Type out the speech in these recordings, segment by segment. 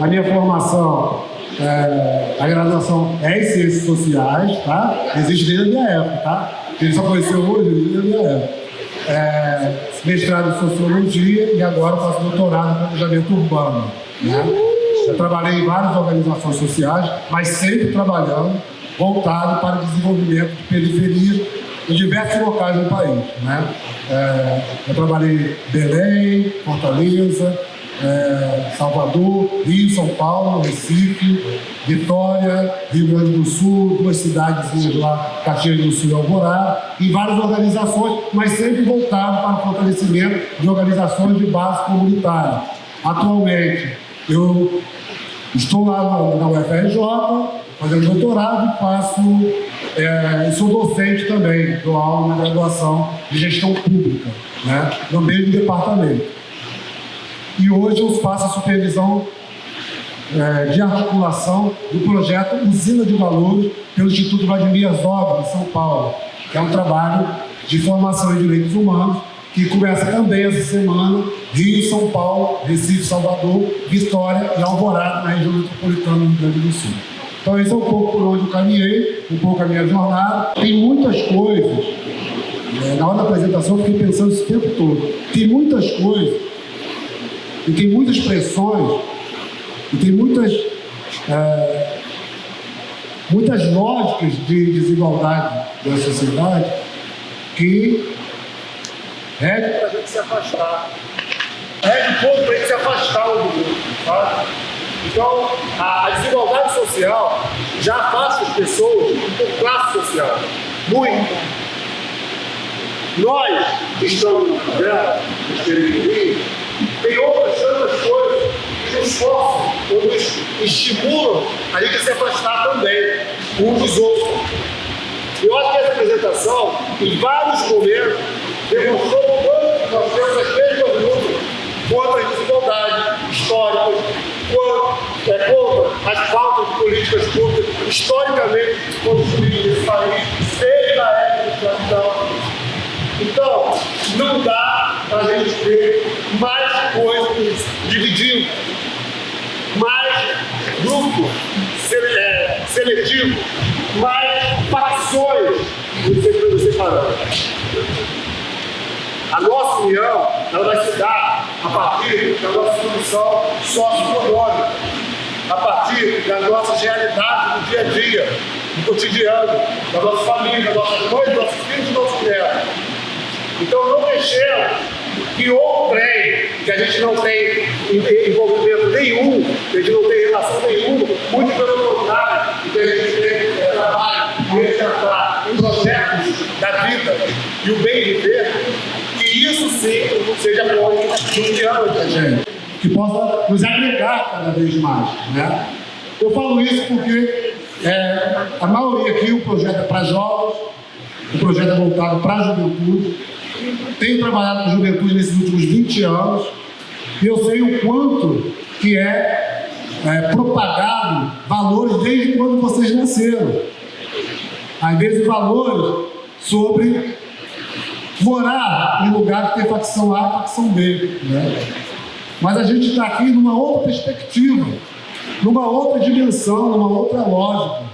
A minha formação, é, a graduação é em Ciências Sociais, tá? Existe desde a minha época, tá? Ele só conheceu hoje, desde a minha época. É, mestrado em Sociologia e agora faço doutorado em Planejamento Urbano, né? Eu trabalhei em várias organizações sociais, mas sempre trabalhando voltado para o desenvolvimento de periferias em diversos locais do país. Né? É, eu trabalhei em Belém, Fortaleza, é, Salvador, Rio, São Paulo, Recife, Vitória, Rio Grande do Sul, duas cidades lá, Caxias do Sul e Alvorada, e várias organizações, mas sempre voltado para o fortalecimento de organizações de base comunitária. Atualmente, eu estou lá na UFRJ, fazendo doutorado e faço, é, sou docente também, dou aula na graduação de gestão pública, né, no mesmo departamento. E hoje eu faço a supervisão é, de articulação do projeto Usina de Valores pelo Instituto Vladimir Zobra, em São Paulo, que é um trabalho de formação em direitos humanos que começa também essa semana, Rio, São Paulo, Recife, Salvador, Vitória e Alvorada, na região metropolitana do Rio Grande do Sul. Então esse é um pouco por onde eu caminhei, um pouco a minha jornada. Tem muitas coisas, é, na hora da apresentação eu fiquei pensando esse tempo todo, tem muitas coisas, e tem muitas pressões, e tem muitas, é, muitas lógicas de desigualdade da sociedade que rege para a gente se afastar. Rege um pouco para a gente se afastar do mundo, tá? Então, a, a, desigualdade social já afasta as pessoas por classe social. Muito. Nós, que estamos no favela, nos tem outras tantas coisas que nos forçam ou nos estimulam a gente se afastar também uns dos outros. Eu acho que essa apresentação, em vários momentos, demonstrou o quanto nós temos as mesmas lutas contra as desigualdades históricas, quanto é contra as faltas de políticas públicas historicamente construídas nesse país, desde a época da escravidão. Então, não dá para a gente ter mais coisas dividindo, mais grupo é, seletivo, mais facções nos separando. A nossa união ela vai se dar a partir da nossa condição socioeconômica, a partir das nossas realidades do dia a dia, do cotidiano, da nossa família, das nossas mães, dos nossos filhos e dos nossos netos. Então não deixemos que outro trem, que a gente não tem envolvimento nenhum, que a gente não tem relação nenhuma, muito pelo contrário, que a gente tem trabalho, resgatar projetos da vida e o bem viver, isso sim seja no diálogo da gente, que possa nos agregar cada vez mais. Né? Eu falo isso porque é, a maioria aqui, o projeto é para jovens, o projeto é voltado para a juventude. Tenho trabalhado com juventude nesses últimos 20 anos e eu sei o quanto que é, é propagado valores desde quando vocês nasceram. Às vezes valores sobre morar em lugar que tem facção A e facção B. Né? Mas a gente está aqui numa outra perspectiva, numa outra dimensão, numa outra lógica.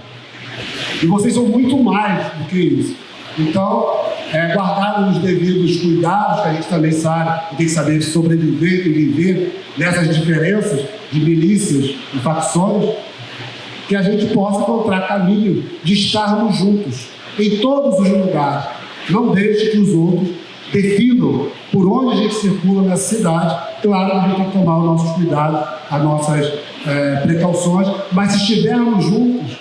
E vocês são muito mais do que isso. Então, é, guardar os devidos cuidados, que a gente também sabe e tem que saber sobreviver e viver nessas diferenças de milícias e facções, que a gente possa encontrar caminho de estarmos juntos em todos os lugares, não deixe que os outros definam por onde a gente circula nessa cidade. Claro, a gente tem que tomar os nossos cuidados, as nossas é, precauções, mas se estivermos juntos,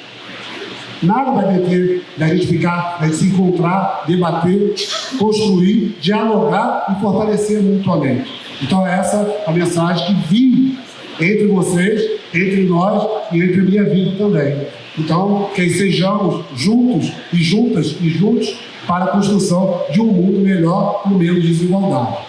nada vai deter da gente ficar, da gente se encontrar, debater, construir, dialogar e fortalecer mutuamente. Então é essa a mensagem que vim entre vocês, entre nós e entre a minha vida também. Então, que sejamos juntos e juntas e juntos para a construção de um mundo melhor com menos desigualdade.